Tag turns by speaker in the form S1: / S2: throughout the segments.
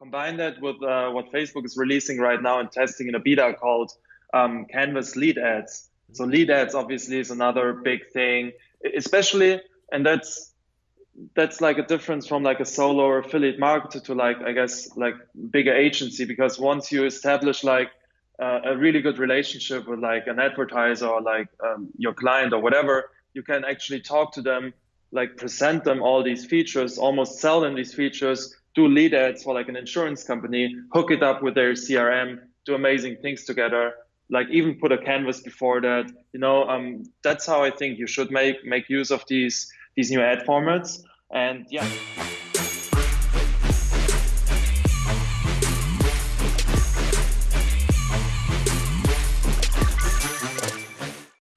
S1: combine that with uh, what Facebook is releasing right now and testing in a beta called um, Canvas lead ads. So lead ads obviously is another big thing, especially, and that's that's like a difference from like a solo or affiliate marketer to like I guess like bigger agency because once you establish like uh, a really good relationship with like an advertiser or like um, your client or whatever, you can actually talk to them, like present them all these features, almost sell them these features, do lead ads for like an insurance company, hook it up with their CRM, do amazing things together. Like even put a canvas before that, you know, um, that's how I think you should make make use of these these new ad formats. And yeah.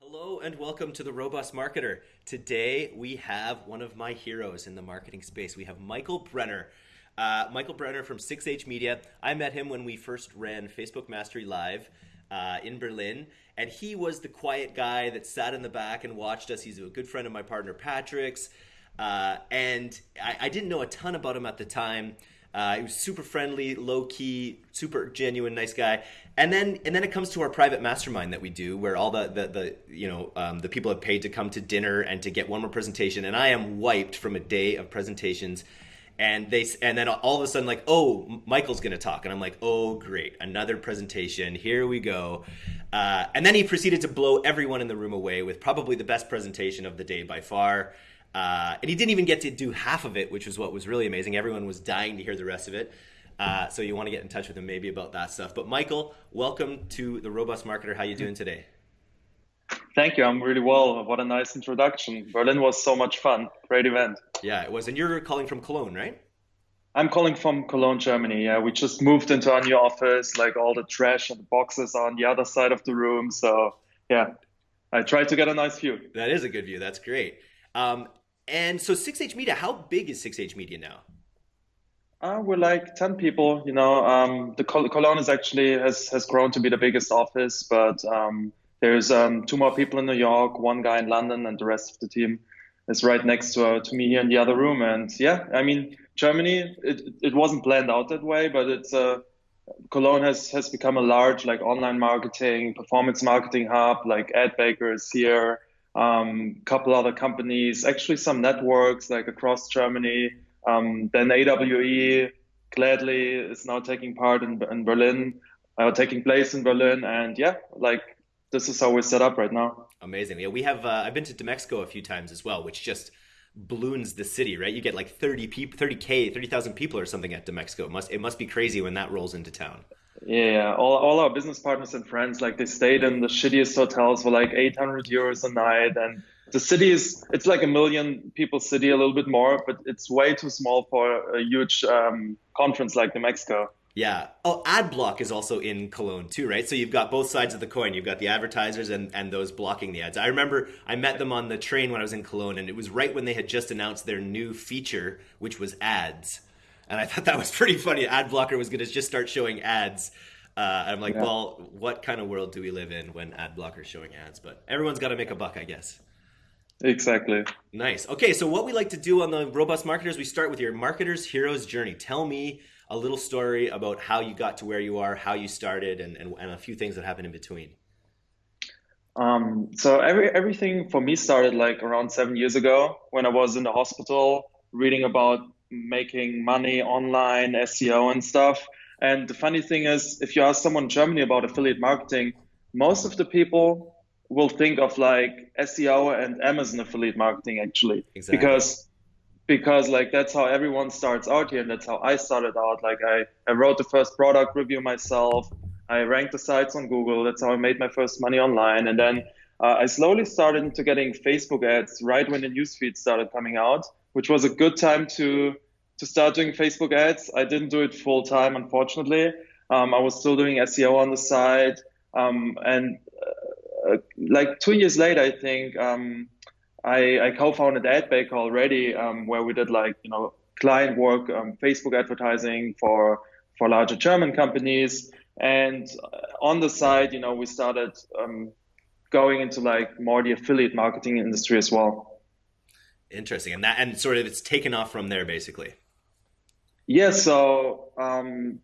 S2: Hello and welcome to the Robust Marketer. Today we have one of my heroes in the marketing space. We have Michael Brenner. Uh, Michael Brenner from 6H Media. I met him when we first ran Facebook Mastery Live uh, in Berlin, and he was the quiet guy that sat in the back and watched us. He's a good friend of my partner Patrick's, uh, and I, I, didn't know a ton about him at the time. Uh, he was super friendly, low key, super genuine, nice guy. And then and then it comes to our private mastermind that we do, where all the the, the you know um, the people have paid to come to dinner and to get one more presentation, and I am wiped from a day of presentations. And they and then all of a sudden like oh Michael's gonna talk and I'm like oh great another presentation here we go uh, and then he proceeded to blow everyone in the room away with probably the best presentation of the day by far uh, and he didn't even get to do half of it, which was what was really amazing. Everyone was dying to hear the rest of it. Uh, so you want to get in touch with him maybe about that stuff. But Michael, welcome to the Robust Marketer. How you doing today?
S1: Thank you. I'm really well. What a nice introduction. Berlin was so much fun. Great event.
S2: Yeah, it was. And you're calling from Cologne, right?
S1: I'm calling from Cologne, Germany. Yeah, we just moved into our new office. Like all the trash and the boxes are on the other side of the room. So yeah, I tried to get a nice view.
S2: That is a good view. That's great. Um, and so 6H Media, how big is 6H Media now?
S1: Uh, we're like 10 people, you know, um, the Col- Cologne is actually has, has grown to be the biggest office, but um, there's um, two more people in New York, one guy in London, and the rest of the team is right next to, uh, to me here in the other room. And yeah, I mean, Germany, it, it wasn't planned out that way, but it's uh, Cologne has, has become a large like online marketing, performance marketing hub, like Adbaker is here um, couple other companies, actually some networks like across Germany. Um, then AWE gladly is now taking part in, in Berlin, uh, taking place in Berlin, and yeah, like this is how we're set up right now.
S2: Amazing. Yeah, we have. Uh, I've been to DMEXCO a few times as well, which just balloons the city, right? You get like 30 people, 30k, 30,000 people or something at. It must it must be crazy when that rolls into town.
S1: Yeah, all, all our business partners and friends, like they stayed in the shittiest hotels for like 800 euros a night. And the city is, it's like a million people city, a little bit more, but it's way too small for a huge um, conference like DMEXCO.
S2: Yeah. Oh, AdBlock is also in Cologne too, right? So you've got both sides of the coin. You've got the advertisers and, and those blocking the ads. I remember I met them on the train when I was in Cologne, and it was right when they had just announced their new feature, which was ads and I thought that was pretty funny. Ad blocker was going to just start showing ads. Uh, I'm like, yeah. well, what kind of world do we live in when ad blocker's showing ads? But everyone's got to make a buck, I guess.
S1: Exactly.
S2: Nice. Okay, so what we like to do on the Robust Marketers, we start with your marketer's hero's journey. Tell me a little story about how you got to where you are, how you started, and, and, and a few things that happened in between.
S1: Um, so every, everything for me started like around seven years ago when I was in the hospital reading about making money online, SEO and stuff. And the funny thing is, if you ask someone in Germany about affiliate marketing, most of the people will think of like SEO and Amazon affiliate marketing actually, exactly. because because like that's how everyone starts out here, and that's how I started out. Like I I wrote the first product review myself. I ranked the sites on Google. That's how I made my first money online, and then uh, I slowly started into getting Facebook ads right when the newsfeed started coming out, which was a good time to to start doing Facebook ads. I didn't do it full time, unfortunately. Um, I was still doing SEO on the side. Um, and uh, like two years later, I think um, I, I, co-founded AdBaker already, um, where we did like you know client work, um, Facebook advertising for for larger German companies. And on the side, you know, we started um, going into like more the affiliate marketing industry as well.
S2: Interesting, and that and sort of it's taken off from there, basically.
S1: Yeah, so um,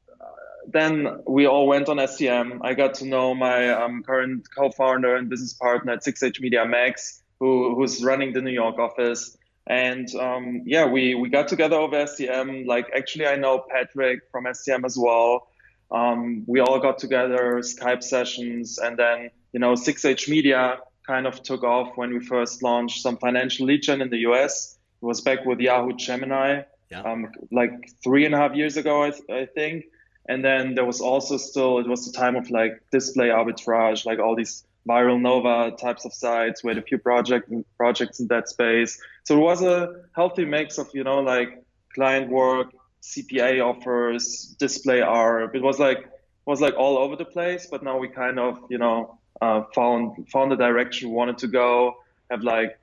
S1: then we all went on STM. I got to know my um, current co-founder and business partner at 6H Media, Max, who, who's running the New York office. And um, yeah, we, we got together over STM. Like, actually, I know Patrick from STM as well. Um, we all got together, Skype sessions, and then, you know, 6H Media kind of took off when we first launched some financial lead gen in the US. It was back with Yahoo Gemini, yeah. um, like three and a half years ago, I, th- I think. And then there was also still, it was the time of like display arbitrage, like all these ViralNova types of sites. We had a few project, projects in that space. So it was a healthy mix of, you know, like client work, CPA offers, display arb. It was like, was like all over the place, but now we kind of, you know, uh, found found the direction we wanted to go. Have like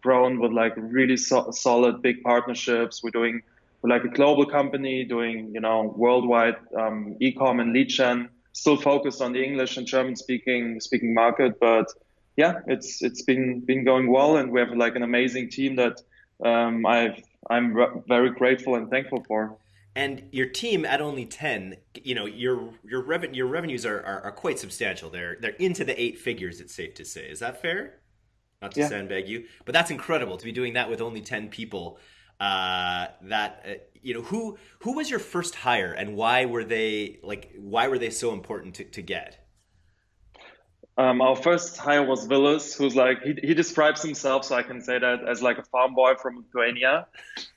S1: grown with like really so- solid big partnerships. We're doing we're like a global company doing you know worldwide um, e-com and lead gen. Still focused on the English and German speaking speaking market, but yeah, it's it's been been going well, and we have like an amazing team that um, I've I'm re- very grateful and thankful for.
S2: And your team at only ten, you know, your your revenue your revenues are, are, are quite substantial. They're they're into the eight figures. It's safe to say. Is that fair? Not to yeah. sandbag you, but that's incredible to be doing that with only ten people. Uh, that uh, you know, who who was your first hire, and why were they like why were they so important to, to get?
S1: Um, our first hire was Willis, who's like he, he describes himself, so I can say that as like a farm boy from Lithuania,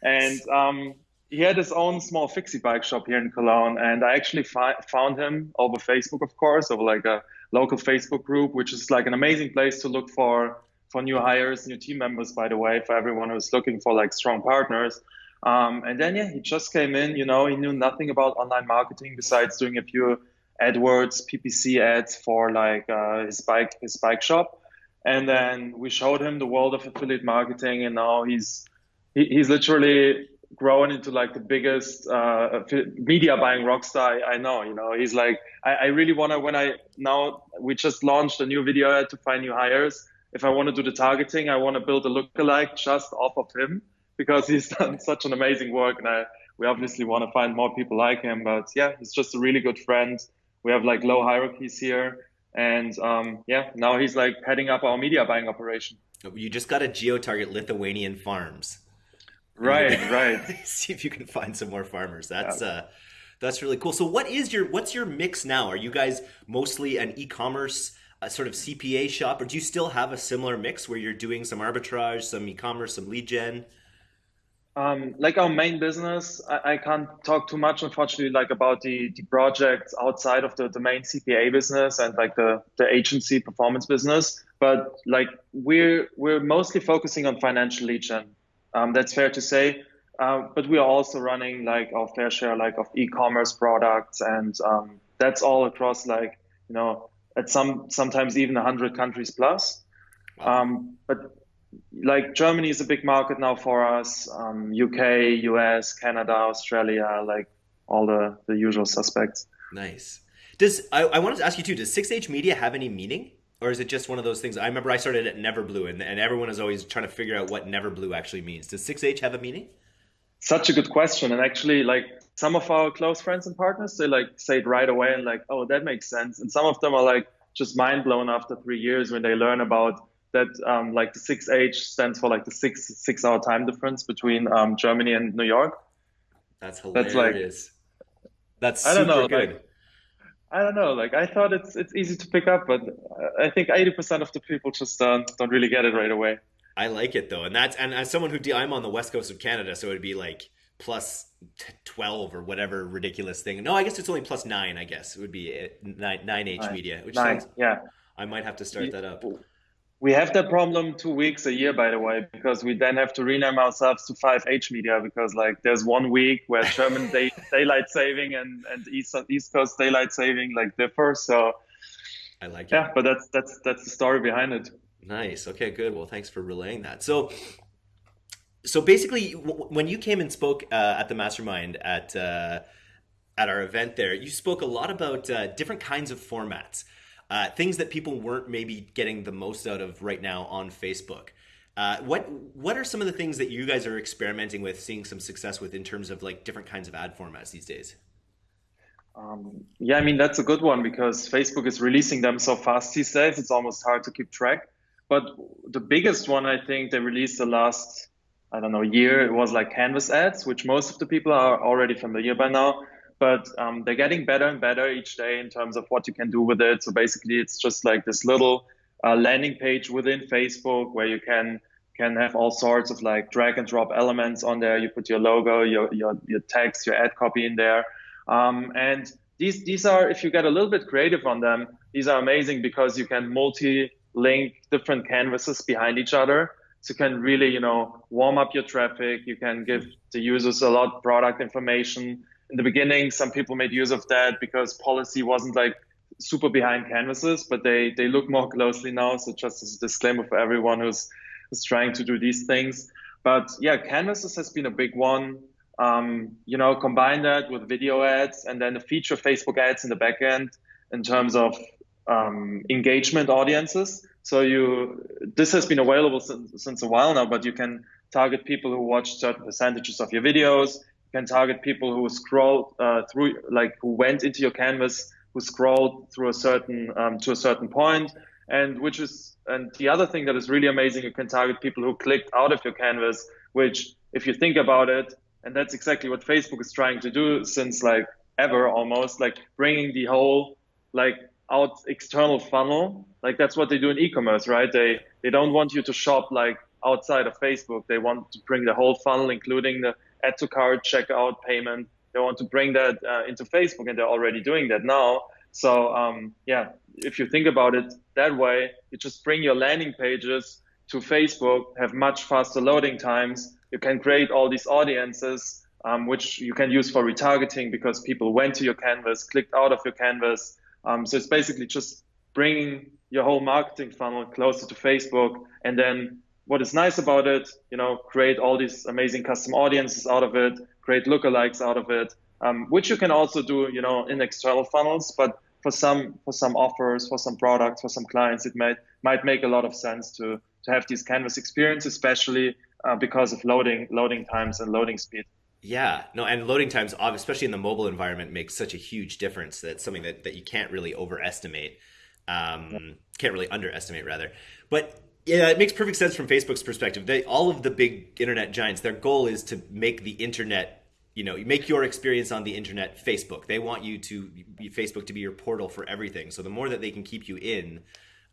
S1: and um, he had his own small fixie bike shop here in Cologne, and I actually fi- found him over Facebook, of course, over like a local Facebook group, which is like an amazing place to look for for new hires, new team members, by the way, for everyone who's looking for like strong partners. Um, and then yeah, he just came in. You know, he knew nothing about online marketing besides doing a few AdWords, PPC ads for like uh, his bike his bike shop. And then we showed him the world of affiliate marketing, and now he's he, he's literally grown into like the biggest uh, media buying rock star I know. You know, he's like, I, I really want to, when I now, we just launched a new video ad to find new hires. If I want to do the targeting, I want to build a lookalike just off of him because he's done such an amazing work. And I, we obviously want to find more people like him. But yeah, he's just a really good friend. We have like low hierarchies here. And um, yeah, now he's like heading up our media buying operation.
S2: You just got to geo target Lithuanian farms.
S1: Right, right.
S2: See if you can find some more farmers. That's yeah. uh that's really cool. So what is your what's your mix now? Are you guys mostly an e-commerce uh, sort of CPA shop or do you still have a similar mix where you're doing some arbitrage, some e-commerce, some lead gen?
S1: Um, like our main business, I, I, can't talk too much, unfortunately, like about the, the projects outside of the, the main CPA business and like the, the agency performance business. But like we're we're mostly focusing on financial lead gen. Um, that's fair to say. Uh, but we are also running like our fair share like of e-commerce products, and um, that's all across like you know at some sometimes even 100 countries plus. Um, but like Germany is a big market now for us. UK, um, US, Canada, Australia, like all the the usual suspects.
S2: Nice. Does I, I wanted to ask you too? Does 6H Media have any meaning? or is it just one of those things? I remember I started at Neverblue, and, and everyone is always trying to figure out what Neverblue actually means. Does 6H have a meaning?
S1: Such a good question, and actually, like some of our close friends and partners, they like say it right away and like, oh, that makes sense. And some of them are like just mind blown after three years when they learn about that. Um, like the 6H stands for like the six six hour time difference between um, Germany and New York.
S2: That's hilarious. That's like. That's super I don't know, good. Like,
S1: I don't know. Like I thought it's it's easy to pick up, but I think eighty percent of the people just uh, don't really get it right away.
S2: I like it though, and that's and as someone who I'm on the west coast of Canada, so it'd be like plus twelve or whatever ridiculous thing. No, I guess it's only plus nine. I guess it would be nine nine H media, which
S1: nine,
S2: sounds,
S1: yeah.
S2: I might have to start that up.
S1: We have that problem two weeks a year, by the way, because we then have to rename ourselves to 5H Media because like there's one week where German day, daylight saving and, and East, East Coast daylight saving like differ. So
S2: I like
S1: it. Yeah, but that's that's that's the story behind it.
S2: Nice. Okay, good. Well, thanks for relaying that. So so basically when you came and spoke uh, at the mastermind at uh, at our event there, you spoke a lot about uh, different kinds of formats uh, things that people weren't maybe getting the most out of right now on Facebook. Uh, what what are some of the things that you guys are experimenting with, seeing some success with in terms of like different kinds of ad formats these days?
S1: Um, yeah, I mean that's a good one because Facebook is releasing them so fast these days. It's almost hard to keep track. But the biggest one I think they released the last I don't know year it was like Canvas ads, which most of the people are already familiar by now. But um, they're getting better and better each day in terms of what you can do with it. So basically, it's just like this little uh, landing page within Facebook where you can can have all sorts of like drag and drop elements on there. You put your logo, your your, your text, your ad copy in there, um, and these these are if you get a little bit creative on them, these are amazing because you can multi-link different canvases behind each other. So you can really you know warm up your traffic. You can give the users a lot product information. In the beginning, some people made use of that because policy wasn't like super behind canvases, but they they look more closely now. So just as a disclaimer for everyone who's who's trying to do these things. But yeah, canvases has been a big one. Um, you know, combine that with video ads and then the feature Facebook ads in the backend in terms of um, engagement audiences. So you this has been available since, since a while now, but you can target people who watch certain percentages of your videos. Can target people who scroll uh, through, like who went into your canvas who scrolled through a certain um, to a certain point, and which is and the other thing that is really amazing, you can target people who clicked out of your canvas, which if you think about it, and that's exactly what Facebook is trying to do since like ever almost, like bringing the whole like out external funnel. Like that's what they do in e-commerce, right? They they don't want you to shop like outside of Facebook. They want to bring the whole funnel, including the add to cart, checkout, payment, they want to bring that uh, into Facebook, and they're already doing that now. So um, yeah, if you think about it that way, you just bring your landing pages to Facebook, have much faster loading times. You can create all these audiences, um, which you can use for retargeting because people went to your canvas, clicked out of your canvas. Um, so it's basically just bringing your whole marketing funnel closer to Facebook. And then what is nice about it, you know, create all these amazing custom audiences out of it, create lookalikes out of it, um, which you can also do, you know, in external funnels. But for some for some offers, for some products, for some clients, it might might make a lot of sense to to have these canvas experience, especially uh, because of loading loading times and loading speed.
S2: Yeah, no, and loading times, especially in the mobile environment, makes such a huge difference. That's something that, that you can't really overestimate, um, can't really underestimate, rather. But yeah, it makes perfect sense from Facebook's perspective. They all of the big internet giants, their goal is to make the internet, you know, make your experience on the internet Facebook. They want you to Facebook to be your portal for everything. So the more that they can keep you in,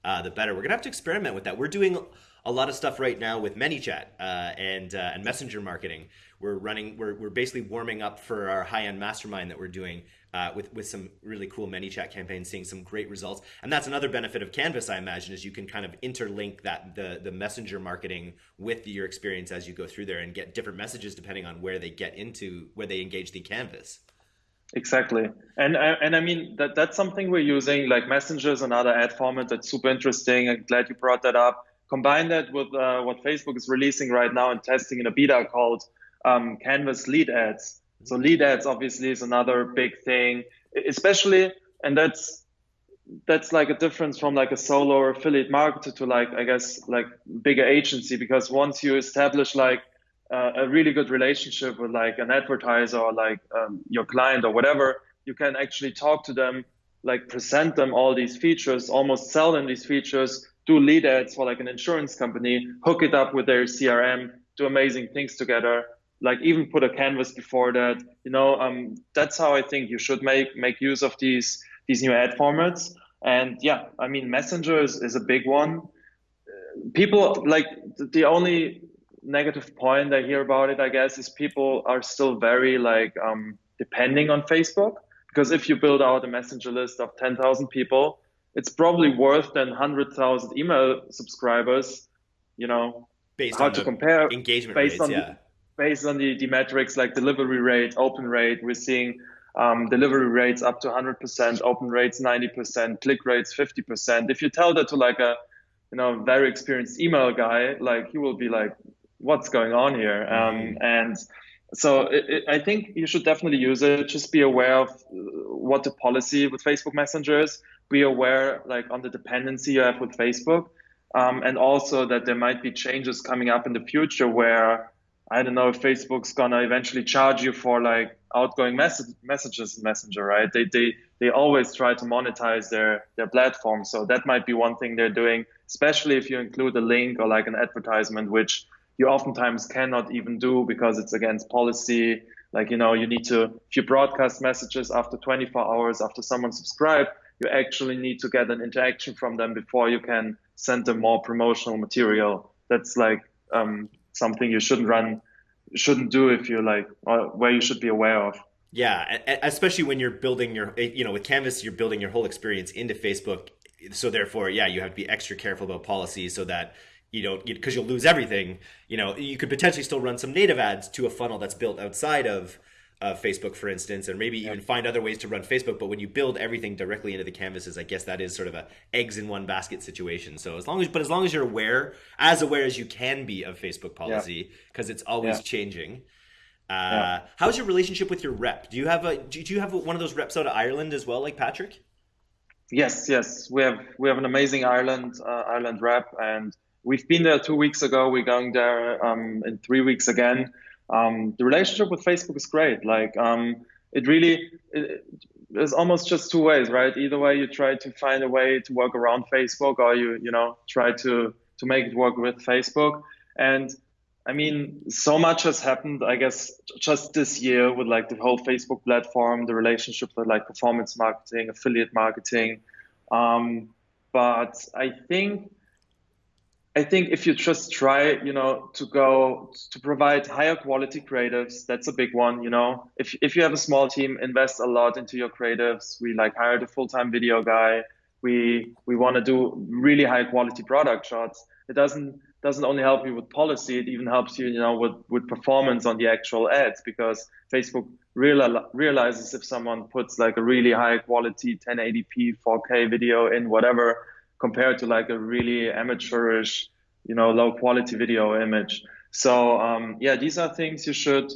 S2: uh, the better. We're gonna have to experiment with that. We're doing a lot of stuff right now with ManyChat uh, and uh, and messenger marketing. We're running. We're, we're basically warming up for our high end mastermind that we're doing uh, with with some really cool ManyChat campaigns, seeing some great results. And that's another benefit of Canvas, I imagine, is you can kind of interlink that the the messenger marketing with your experience as you go through there and get different messages depending on where they get into where they engage the canvas.
S1: Exactly, and uh, and I mean that that's something we're using like messengers and other ad format that's super interesting. I'm glad you brought that up. Combine that with uh, what Facebook is releasing right now and testing in a beta called um, Canvas Lead Ads. So lead ads obviously is another big thing, especially, and that's that's like a difference from like a solo or affiliate marketer to like I guess like bigger agency because once you establish like uh, a really good relationship with like an advertiser or like um, your client or whatever, you can actually talk to them, like present them all these features, almost sell them these features, do lead ads for like an insurance company, hook it up with their CRM, do amazing things together like even put a canvas before that you know um, that's how i think you should make make use of these these new ad formats. And yeah i mean messenger is, is a big one. People like the only negative point i hear about it i guess is people are still very like um, depending on facebook. Because if you build out a messenger list of 10,000 people it's probably worth than 100,000 email subscribers you know
S2: based hard to compare engagement based rates, on yeah
S1: based on the, the metrics like delivery rate, open rate, we're seeing um, delivery rates up to 100%, open rates 90%, click rates 50%. If you tell that to like a you know very experienced email guy, like he will be like, "What's going on here?" Um, mm-hmm. and so it, it, I think you should definitely use it. Just be aware of what the policy with Facebook Messenger is. Be aware like on the dependency you have with Facebook. um, and also that there might be changes coming up in the future where I don't know if Facebook's gonna eventually charge you for like outgoing message, messages in Messenger, right? They, they they always try to monetize their their platform, so that might be one thing they're doing, especially if you include a link or like an advertisement, which you oftentimes cannot even do because it's against policy. Like you know, you need to if you broadcast messages after 24 hours after someone subscribed, you actually need to get an interaction from them before you can send them more promotional material. That's like um, something you shouldn't run, shouldn't do if you're like uh, where you should be aware of.
S2: Yeah, especially when you're building your, eh, you know, with Canvas, you're building your whole experience into Facebook. So therefore, yeah, you have to be extra careful about policies so that you don't, because you'll lose everything. You know, you could potentially still run some native ads to a funnel that's built outside of uh, Facebook, for instance, and maybe even find other ways to run Facebook. But when you build everything directly into the canvases, I guess that is sort of a eggs in one basket situation. So as long as, but as long as you're aware, as aware as you can be of Facebook policy, because it's always changing. Uh, how's your relationship with your rep? Do you have a do you have one of those reps out of Ireland as well, like Patrick?
S1: Yes, yes, we have we have an amazing Ireland uh, Ireland rep, and we've been there two weeks ago. We're going there um, in three weeks again um, the relationship with Facebook is great. Like um, it really it, there's almost just two ways, right? Either way, you try to find a way to work around Facebook, or you you know try to to make it work with Facebook. And I mean, so much has happened. I guess just this year with like the whole Facebook platform, the relationship with like performance marketing, affiliate marketing. Um, but I think I think if you just try, you know, to go to provide higher quality creatives, that's a big one. You know, if if you have a small team, invest a lot into your creatives. We like hired a full time video guy. We we want to do really high quality product shots. It doesn't doesn't only help you with policy. It even helps you, you know, with with performance on the actual ads because Facebook real, realizes if someone puts like a really high quality 1080p 4K video in whatever compared to like a really amateurish, you know, low quality video image. So um, yeah, these are things you should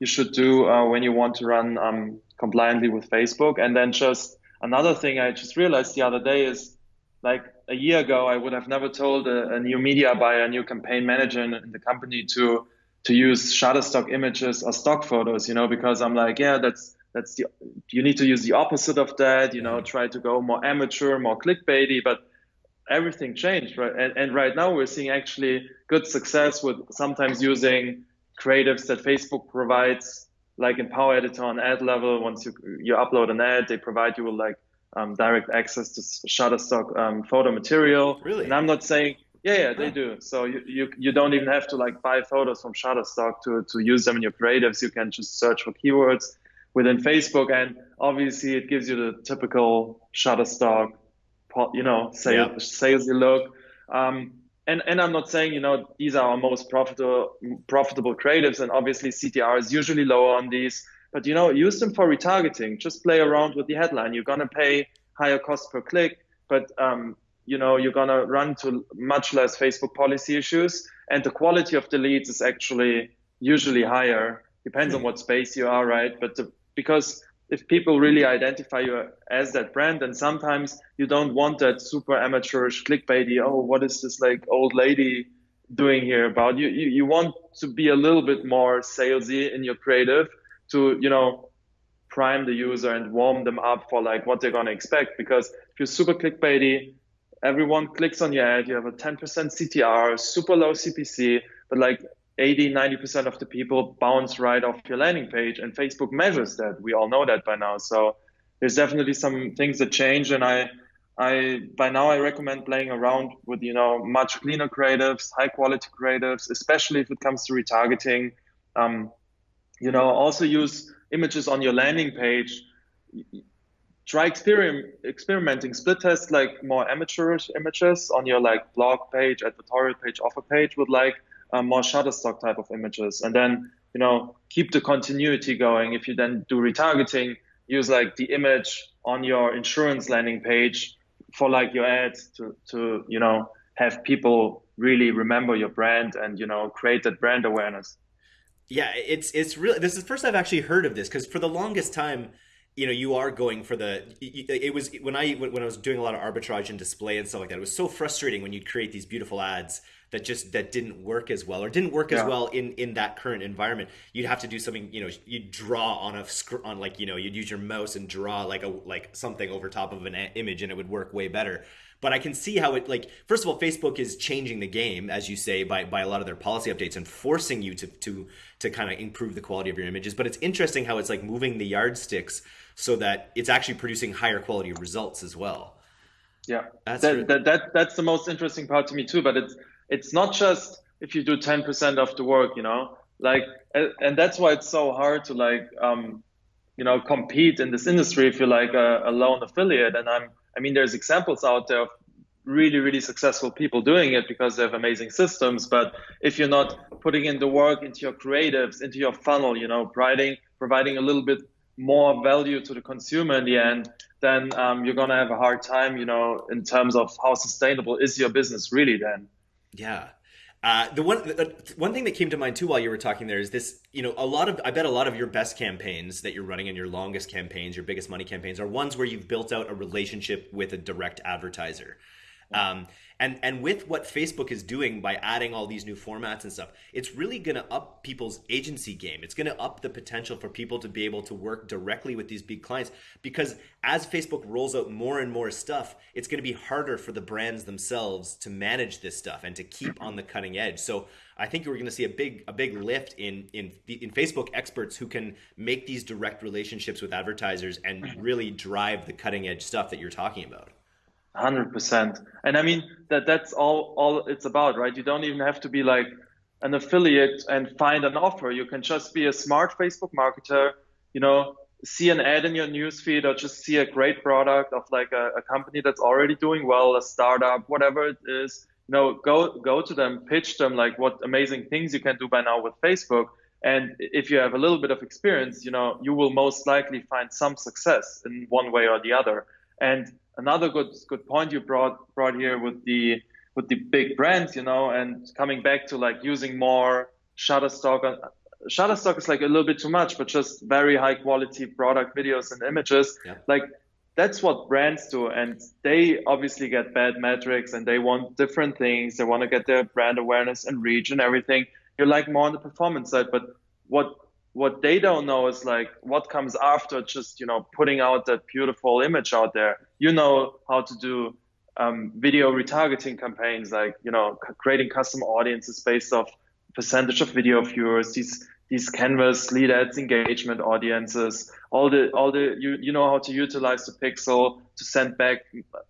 S1: you should do uh, when you want to run um, compliantly with Facebook. And then just another thing I just realized the other day is like a year ago, I would have never told a, a new media buyer, a new campaign manager in, in the company to to use Shutterstock images or stock photos, you know, because I'm like, yeah, that's that's the you need to use the opposite of that, you know, try to go more amateur, more clickbaity, but everything changed, right? And, and right now we're seeing actually good success with sometimes using creatives that Facebook provides, like in Power Editor on ad level. Once you you upload an ad, they provide you with like um, direct access to Shutterstock um, photo material.
S2: Really?
S1: And I'm not saying, yeah, yeah, they do. So you, you you don't even have to like buy photos from Shutterstock to to use them in your creatives. You can just search for keywords within Facebook, and obviously it gives you the typical Shutterstock you know, sales, yeah. salesy look. Um, and, and I'm not saying, you know, these are our most profitable, profitable creatives. And obviously CTR is usually lower on these, but, you know, use them for retargeting. Just play around with the headline. You're going to pay higher cost per click, but, um, you know, you're going to run to much less Facebook policy issues. And the quality of the leads is actually usually higher. Depends on hmm. what space you are, right? But the, because if people really identify you as that brand and sometimes you don't want that super amateurish clickbaity oh what is this like old lady doing here about? You you, you want to be a little bit more salesy in your creative to you know prime the user and warm them up for like what they're going to expect because if you're super clickbaity everyone clicks on your ad you have a 10% ctr super low cpc but like 80, 90% of the people bounce right off your landing page and Facebook measures that. We all know that by now. So there's definitely some things that change and I I by now I recommend playing around with, you know, much cleaner creatives, high quality creatives, especially if it comes to retargeting. Um, you know, also use images on your landing page. Try experiment, experimenting, split test like more amateurish images on your like blog page, editorial page, offer page with like um, more Shutterstock type of images, and then you know keep the continuity going. If you then do retargeting, use like the image on your insurance landing page for like your ads to to you know have people really remember your brand and you know create that brand awareness.
S2: Yeah, it's it's really this is the first I've actually heard of this because for the longest time you know you are going for the it was when i when i was doing a lot of arbitrage and display and stuff like that it was so frustrating when you'd create these beautiful ads that just that didn't work as well or didn't work yeah. as well in in that current environment you'd have to do something you know you'd draw on a on like you know you'd use your mouse and draw like a like something over top of an image and it would work way better but I can see how it like first of all Facebook is changing the game as you say by by a lot of their policy updates and forcing you to to to kind of improve the quality of your images but it's interesting how it's like moving the yardsticks so that it's actually producing higher quality results as well.
S1: Yeah, that's that, that, that that's the most interesting part to me too. But it's it's not just if you do ten percent of the work, you know, like, and that's why it's so hard to like, um, you know, compete in this industry if you're like a, a lone affiliate. And I'm, I mean, there's examples out there of really really successful people doing it because they have amazing systems but if you're not putting in the work into your creatives into your funnel you know providing providing a little bit more value to the consumer in the end, then um, you're gonna have a hard time, you know, in terms of how sustainable is your business really then.
S2: Yeah. Uh, the one the, one thing that came to mind too while you were talking there is this you know a lot of I bet a lot of your best campaigns that you're running and your longest campaigns your biggest money campaigns are ones where you've built out a relationship with a direct advertiser um, and and with what Facebook is doing by adding all these new formats and stuff, it's really going to up people's agency game. It's going to up the potential for people to be able to work directly with these big clients because as Facebook rolls out more and more stuff, it's going to be harder for the brands themselves to manage this stuff and to keep on the cutting edge. So I think we're going to see a big a big lift in in in Facebook experts who can make these direct relationships with advertisers and mm-hmm. really drive the cutting edge stuff that you're talking about.
S1: Hundred percent, and I mean that that's all all it's about, right? You don't even have to be like an affiliate and find an offer. You can just be a smart Facebook marketer, you know, see an ad in your newsfeed or just see a great product of like a, a company that's already doing well, a startup, whatever it is. You know, go go to them, pitch them like what amazing things you can do by now with Facebook. And if you have a little bit of experience, you know, you will most likely find some success in one way or the other. And another good good point you brought brought here with the with the big brands, you know, and coming back to like using more Shutterstock. Uh, Shutterstock is like a little bit too much, but just very high quality product videos and images. Yeah. Like that's what brands do, and they obviously get bad metrics, and they want different things. They want to get their brand awareness and reach and everything. You're like more on the performance side, but what what they don't know is like what comes after just you know putting out that beautiful image out there. You know how to do um, video retargeting campaigns like you know creating custom audiences based off percentage of video viewers these these canvas lead ads engagement audiences all the all the you you know how to utilize the pixel to send back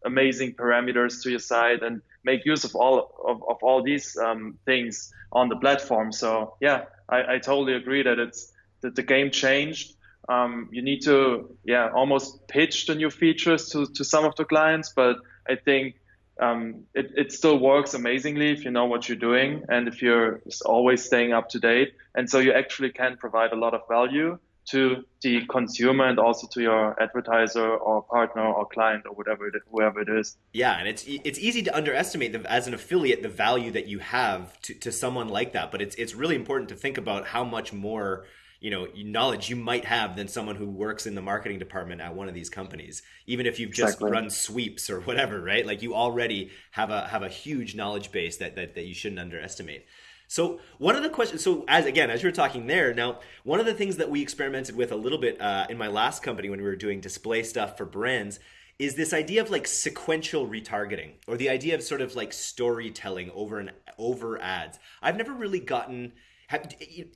S1: amazing parameters to your site and make use of all of, of all these um, things on the platform. So yeah I, I totally agree that it's that the game changed. Um, you need to, yeah, almost pitch the new features to, to some of the clients, but I think um, it, it still works amazingly if you know what you're doing and if you're always staying up to date. And so you actually can provide a lot of value to the consumer and also to your advertiser or partner or client or whatever it, whoever it is.
S2: Yeah, and it's it's easy to underestimate the, as an affiliate the value that you have to, to someone like that, but it's it's really important to think about how much more you know knowledge you might have than someone who works in the marketing department at one of these companies even if you've just exactly. run sweeps or whatever right like you already have a have a huge knowledge base that that, that you shouldn't underestimate so one of the questions, so as again, as you were talking there, now one of the things that we experimented with a little bit uh, in my last company when we were doing display stuff for brands is this idea of like sequential retargeting or the idea of sort of like storytelling over and over ads. I've never really gotten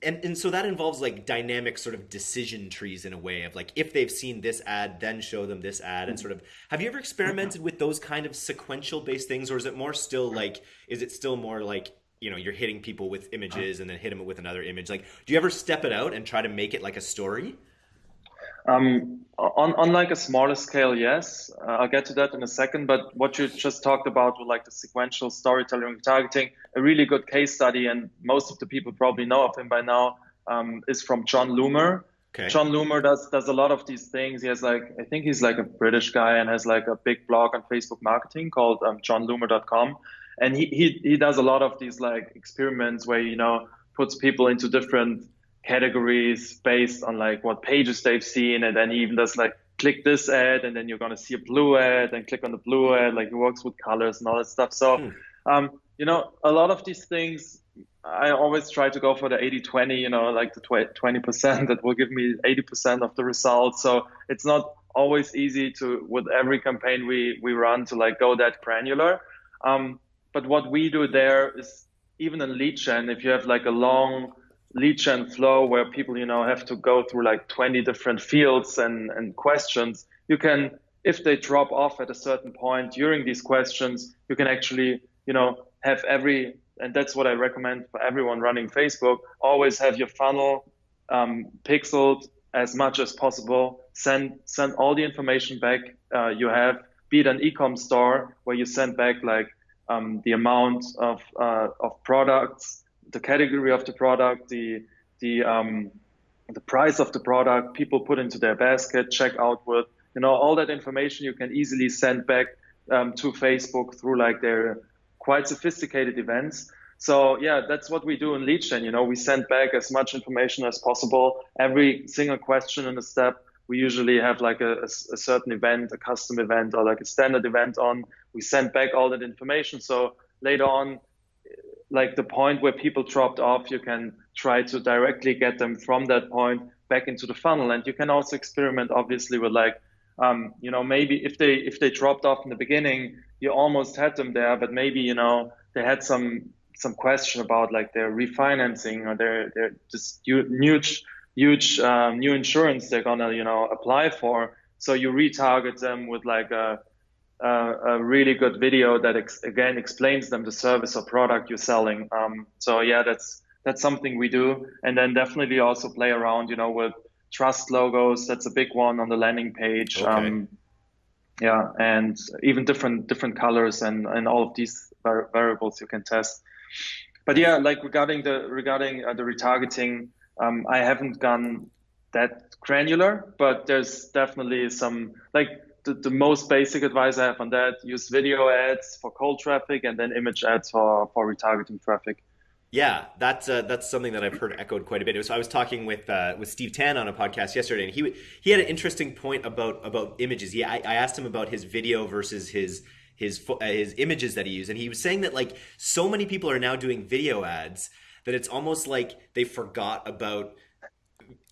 S2: and, and so that involves like dynamic sort of decision trees in a way of like if they've seen this ad then show them this ad and sort of have you ever experimented with those kind of sequential based things or is it more still like is it still more like you know you're hitting people with images uh-huh. and then hit them with another image? Like do you ever step it out and try to make it like a story
S1: um, on, on like a smaller scale, yes. Uh, I'll get to that in a second. But what you just talked about with like the sequential storytelling targeting, a really good case study, and most of the people probably know of him by now, um, is from Jon Loomer. Okay. Jon Loomer does does a lot of these things. He has like I think he's like a British guy and has like a big blog on Facebook marketing called um, jonloomer.com, and he, he he does a lot of these like experiments where you know puts people into different categories based on like what pages they've seen, and then he even does like click this ad, and then you're gonna see a blue ad, and click on the blue ad. Like he works with colors and all that stuff. So, hmm. um, you know, a lot of these things I always try to go for the 80 20, you know, like the 20% that will give me 80% of the results. So it's not always easy to, with every campaign we, we run, to like go that granular. Um, but what we do there is even in lead gen, if you have like a long lead gen flow where people, you know, have to go through like 20 different fields and, and questions, you can, if they drop off at a certain point during these questions, you can actually, you know, have every and that's what I recommend for everyone running Facebook. Always have your funnel um, pixeled as much as possible. Send send all the information back uh, you have. Be it an e-com store where you send back like um, the amount of uh, of products, the category of the product, the the um, the price of the product people put into their basket, check out with, you know, all that information you can easily send back um, to Facebook through like their quite sophisticated events. So yeah, that's what we do in lead. You know, we send back as much information as possible. Every single question in a step, we usually have like a, a, a, certain event, a custom event, or like a standard event on. We send back all that information. So later on, like the point where people dropped off, you can try to directly get them from that point back into the funnel. And you can also experiment, obviously, with like, um, you know, maybe if they if they dropped off in the beginning, you almost had them there, but maybe you know they had some some question about like their refinancing or their their just huge huge um, new insurance they're gonna you know apply for. So you retarget them with like a a, a really good video that ex- again explains them the service or product you're selling. Um, so yeah, that's that's something we do, and then definitely also play around, you know, with trust logos. That's a big one on the landing page. Okay. Um, yeah and even different different colors and and all of these variables you can test but yeah like regarding the regarding uh, the retargeting um, i haven't gone that granular but there's definitely some like the, the most basic advice i have on that use video ads for cold traffic and then image ads for for retargeting traffic
S2: yeah, that's uh, that's something that I've heard echoed quite a bit. So I was talking with uh, with Steve Tan on a podcast yesterday, and he he had an interesting point about about images. Yeah, I, I asked him about his video versus his his uh, his images that he used, and he was saying that like so many people are now doing video ads that it's almost like they forgot about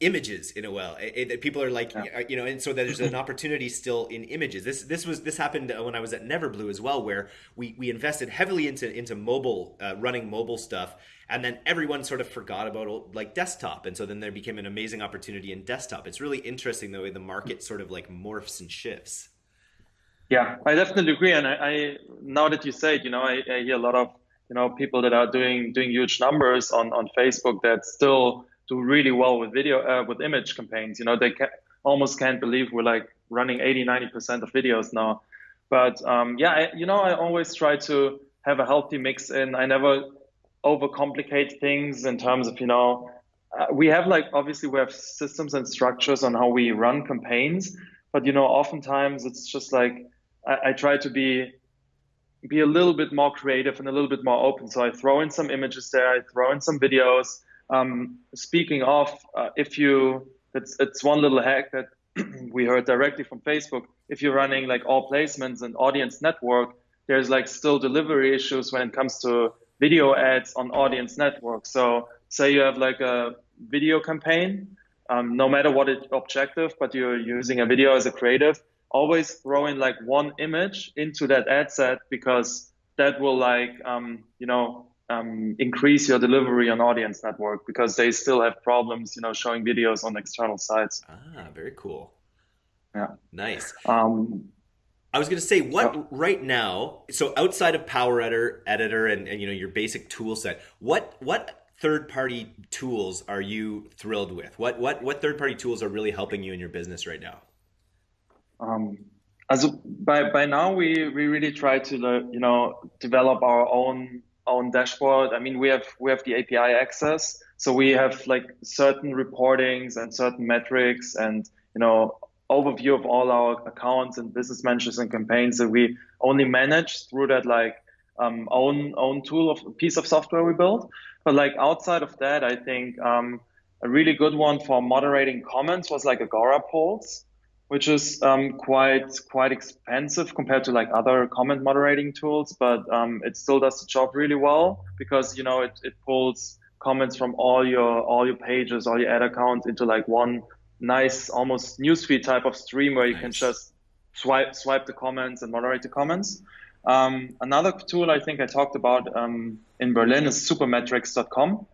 S2: images in a well eh, eh, it, it, people are like yeah. you know and so there's an opportunity still in images. This this was this happened uh, when i was at neverblue as well where we we invested heavily into into mobile uh, running mobile stuff and then everyone sort of forgot about like desktop. And so then there became an amazing opportunity in desktop. It's really interesting the way the market sort of like morphs and shifts.
S1: Yeah i definitely agree. And i, I now that you say it you know I, I hear a lot of you know people that are doing doing huge numbers on on facebook that still do really well with video uh, with image campaigns. You know, they almost can't believe we're like running 80, 90 percent of videos now. But um, yeah, I, you know, I always try to have a healthy mix and I never overcomplicate things in terms of you know. Uh, we have like obviously we have systems and structures on how we run campaigns, but you know, oftentimes it's just like I, I try to be be a little bit more creative and a little bit more open. So I throw in some images there, I throw in some videos, um, speaking of, uh, if you, it's, it's one little hack that we heard directly from Facebook. If you're running like all placements and audience network, there's like still delivery issues when it comes to video ads on audience network. So say you have like a video campaign, um, no matter what its objective, but you're using a video as a creative, always throw in like one image into that ad set because that will like, um, you know, um, increase your delivery on audience network because they still have problems, you know, showing videos on external sites.
S2: Ah, very cool.
S1: Yeah.
S2: Nice.
S1: Um,
S2: I was going to say what right now. So outside of Power Editor, Editor, and, and you know your basic tool set, what what third party tools are you thrilled with? What what what third party tools are really helping you in your business right now?
S1: Um, as by by now we we really try to you know develop our own own dashboard. I mean, we have we have the API access, so we have like certain reportings and certain metrics, and you know overview of all our accounts and business managers and campaigns that we only manage through that like um, own own tool of piece of software we built. But like outside of that, I think um, a really good one for moderating comments was like AgoraPulse, which is um, quite quite expensive compared to like other comment moderating tools, but um, it still does the job really well because you know it, it pulls comments from all your all your pages, all your ad accounts into like one nice almost newsfeed type of stream where you nice. can just swipe swipe the comments and moderate the comments. Um, another tool I think I talked about um, in Berlin is supermetrics.com,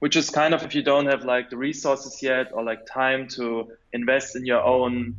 S1: which is kind of if you don't have like the resources yet or like time to invest in your own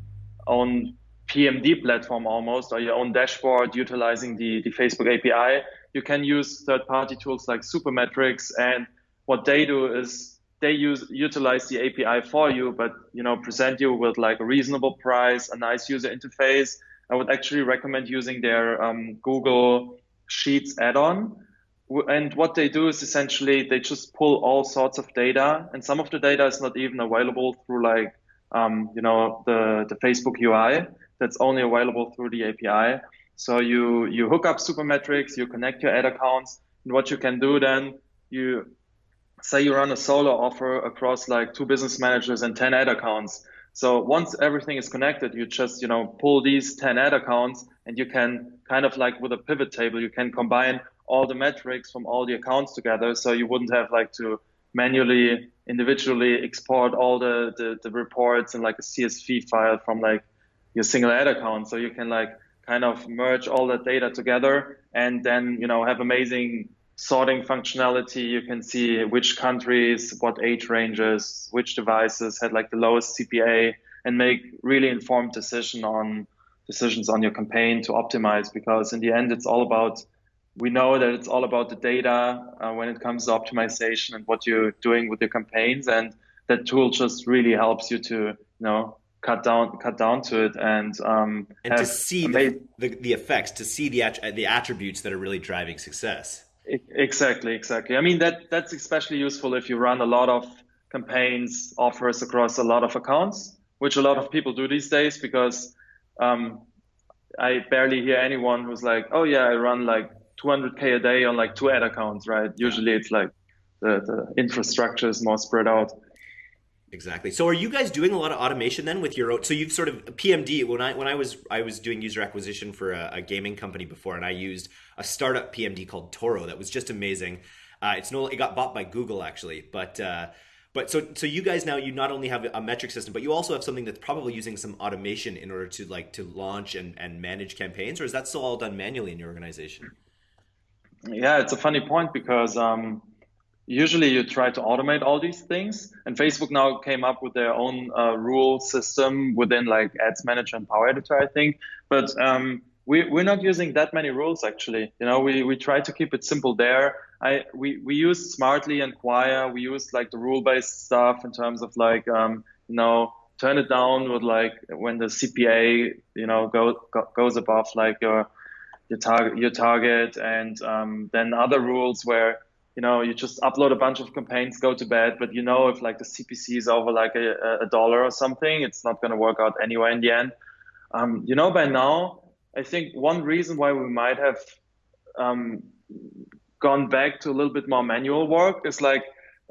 S1: own PMD platform almost or your own dashboard utilizing the, the Facebook API, you can use third party tools like Supermetrics. And what they do is they use utilize the API for you, but you know present you with like a reasonable price, a nice user interface. I would actually recommend using their um, Google Sheets add-on. And what they do is essentially they just pull all sorts of data, and some of the data is not even available through like um, you know the the Facebook UI. That's only available through the API. So you you hook up Supermetrics, you connect your ad accounts, and what you can do then you say you run a solo offer across like two business managers and 10 ad accounts. So once everything is connected, you just, you know, pull these 10 ad accounts and you can kind of like with a pivot table, you can combine all the metrics from all the accounts together. So you wouldn't have like to manually, individually export all the, the, the reports in like a CSV file from like your single ad account. So you can like kind of merge all that data together and then, you know, have amazing sorting functionality. You can see which countries, what age ranges, which devices had like the lowest CPA, and make really informed decision on decisions on your campaign to optimize. Because in the end, it's all about we know that it's all about the data uh, when it comes to optimization and what you're doing with your campaigns, and that tool just really helps you to you know cut down cut down to it and um,
S2: and to see the, the, the effects to see the the attributes that are really driving success
S1: Exactly, exactly. I mean that that's especially useful if you run a lot of campaigns, offers across a lot of accounts, which a lot of people do these days because um, I barely hear anyone who's like, "Oh yeah, I run like 200k a day on like two ad accounts." Right? Usually it's like the the infrastructure is more spread out.
S2: Exactly. So are you guys doing a lot of automation then with your own so you've sort of PMD when I when I was I was doing user acquisition for a, a gaming company before and I used a startup PMD called Toro that was just amazing. Uh, it's no it got bought by Google actually, but uh, but so so you guys now you not only have a metric system, but you also have something that's probably using some automation in order to like to launch and, and manage campaigns, or is that still all done manually in your organization?
S1: Yeah, it's a funny point because um, usually you try to automate all these things and facebook now came up with their own uh, rule system within like ads manager and power editor i think. But um, we, we're not using that many rules actually. You know we, we try to keep it simple there. I we, we use smartly and Qwaya. We use like the rule based stuff in terms of like um, you know turn it down with like when the cpa you know go, go goes above like your your target your target and um, then other rules where you know, you just upload a bunch of campaigns, go to bed, but you know, if like the CPC is over like a, a dollar or something, it's not going to work out anyway in the end. Um, you know, by now, I think one reason why we might have um, gone back to a little bit more manual work is like,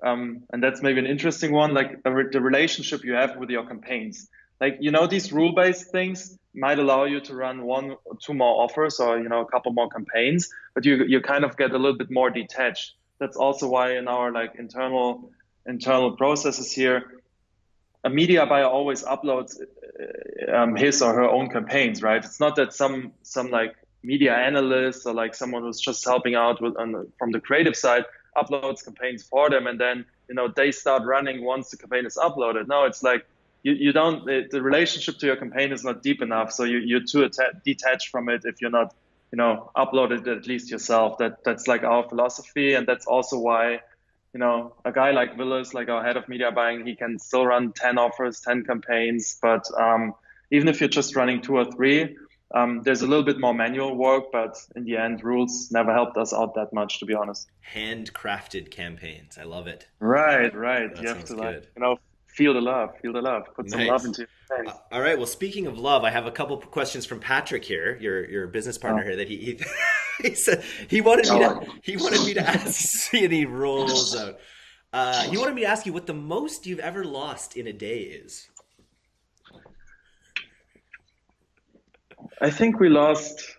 S1: um, and that's maybe an interesting one, like re- the relationship you have with your campaigns. Like, you know, these rule based things might allow you to run one or two more offers or, you know, a couple more campaigns, but you, you kind of get a little bit more detached that's also why in our like internal internal processes here, a media buyer always uploads uh, um, his or her own campaigns, right? It's not that some some like media analyst or like someone who's just helping out with on, from the creative side uploads campaigns for them, and then you know they start running once the campaign is uploaded. No, it's like you, you don't the, the relationship to your campaign is not deep enough, so you, you're too detached from it if you're not you know upload it at least yourself. That that's like our philosophy and that's also why you know a guy like willis like our head of media buying he can still run 10 offers 10 campaigns but um, even if you're just running two or three um, there's a little bit more manual work but in the end rules never helped us out that much to be honest.
S2: Handcrafted campaigns. I love it.
S1: Right right. That you have to good. like you know feel the love, feel the love, put nice. some love into
S2: it. Uh, all right. Well, speaking of love, I have a couple questions from Patrick here, your your business partner oh. here. That he he, he said he wanted me to he wanted me to ask see any rules out. Uh, he wanted me to ask you what the most you've ever lost in a day is.
S1: I think we lost.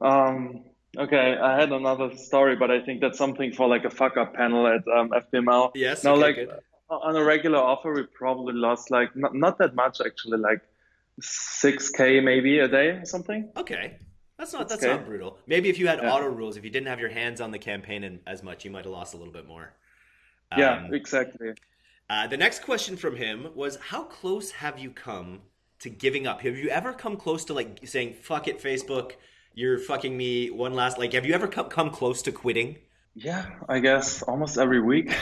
S1: Um, okay, I had another story, but I think that's something for like a fuck up panel at um, FPML.
S2: Yes.
S1: No,
S2: okay,
S1: like
S2: good.
S1: On a regular offer, we probably lost like not, not that much actually, like six k maybe a day or something.
S2: Okay. That's not that's
S1: okay.
S2: not brutal. Maybe if you had
S1: Yeah.
S2: auto rules, if you didn't have your hands on the campaign and as much, you might have lost a little bit more.
S1: yeah,
S2: Um,
S1: exactly.
S2: Uh, the next question from him was, "How close have you come to giving up? Have you ever come close to like saying fuck it, Facebook? You're fucking me. One last like, have you ever come come close to quitting?
S1: Yeah, I guess almost every week.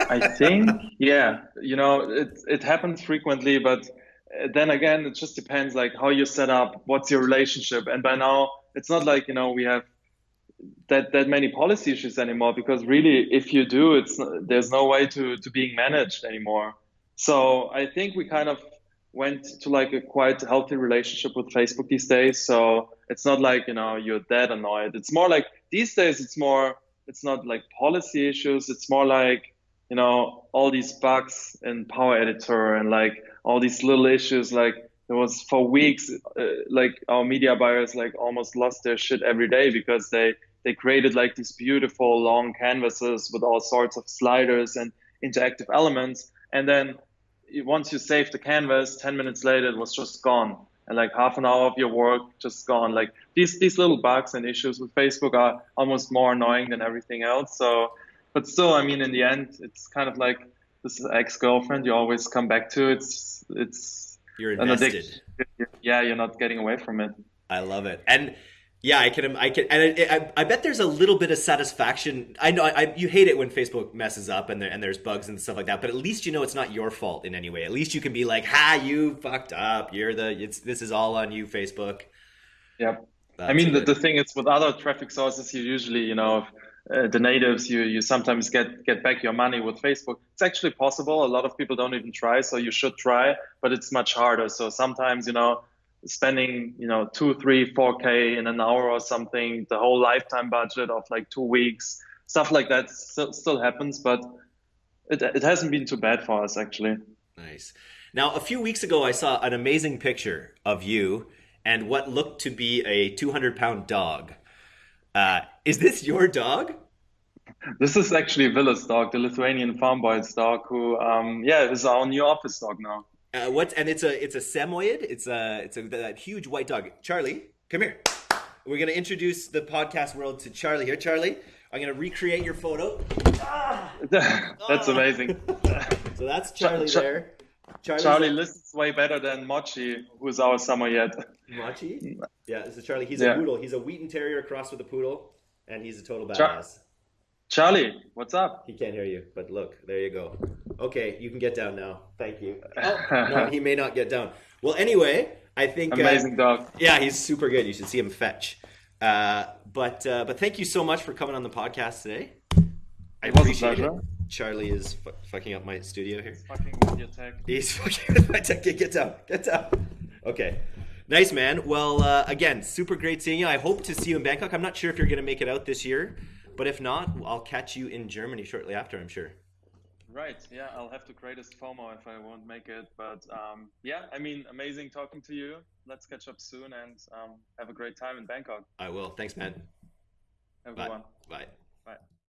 S1: I think. Yeah, you know, it it happens frequently, but uh, then again, it just depends like how you set up, what's your relationship, and by now it's not like you know we have that that many policy issues anymore because really, if you do, it's there's no way to to being managed anymore. So I think we kind of went to like a quite healthy relationship with Facebook these days. So it's not like you know you're that annoyed. It's more like these days it's more it's not like policy issues. It's more like you know all these bugs in Power Editor and like all these little issues. Like there was for weeks, uh, like our media buyers like almost lost their shit every day because they they created like these beautiful long canvases with all sorts of sliders and interactive elements, and then once you save the canvas, 10 minutes later it was just gone and like half an hour of your work just gone like these these little bugs and issues with facebook are almost more annoying than everything else so but still i mean in the end it's kind of like this ex-girlfriend you always come back to it's it's
S2: You're invested.
S1: yeah you're not getting away from it
S2: I love it. And yeah, I can, I can, and it, I, I bet there's a little bit of satisfaction. I know I, you hate it when Facebook messes up and there, and there's bugs and stuff like that, but at least you know it's not your fault in any way. At least you can be like, "Ha, you fucked up. You're the. It's this is all on you, Facebook."
S1: Yep.
S2: That's
S1: I mean, the, the thing is with other traffic sources, you usually, you know, uh, the natives, you you sometimes get get back your money with Facebook. It's actually possible. A lot of people don't even try, so you should try, but it's much harder. So sometimes, you know, spending, you know, two, three, four k in an hour or something, the whole lifetime budget of like two weeks, stuff like that still, still happens, but it it hasn't been too bad for us actually.
S2: Nice. Now, a few weeks ago, I saw an amazing picture of you and what looked to be a 200 pound dog. Uh, is this your dog?
S1: This is actually Villa's dog, the Lithuanian farm boy's dog, who, um, yeah, is our new office dog now.
S2: Uh, what? And it's a it's a Samoyed. It's a it's a that huge white dog. Charlie, come here. We're gonna introduce the podcast world to Charlie here. Charlie, I'm gonna recreate your photo.
S1: That's amazing.
S2: So that's Charlie
S1: Char-
S2: there. Charlie's
S1: Charlie
S2: a-
S1: listens way better than Mochi, who's our Samoyed.
S2: Machi. Yeah, this is Charlie. He's
S1: Yeah.
S2: a poodle. He's a Wheaten Terrier crossed with a poodle, and he's a total badass.
S1: Char- Charlie, what's up?
S2: He can't hear you, but look, there you go. Okay, you can get down now. Thank you. Oh, no, he may not get down. Well, anyway, I think uh,
S1: Amazing dog.
S2: yeah, he's super good. You should see him fetch. Uh, but uh, but thank you so much for coming on the podcast today. I
S1: It
S2: appreciate it. Charlie is fu- fucking up my studio here.
S1: Fucking with your tech.
S2: He's fucking with my tech. Get get down. Get down. Okay. Nice, man. Well, uh, again, super great seeing you. I hope to see you in Bangkok. I'm not sure if you're going to make it out this year, but if not, I'll catch you in Germany shortly after, I'm sure.
S1: Right, yeah, I'll have the greatest FOMO if I won't make it. But um, yeah, I mean, amazing talking to you. Let's catch up soon and um, have a great time in Bangkok,
S2: I will. Thanks, man.
S1: Have a
S2: Bye.
S1: good one.
S2: Bye.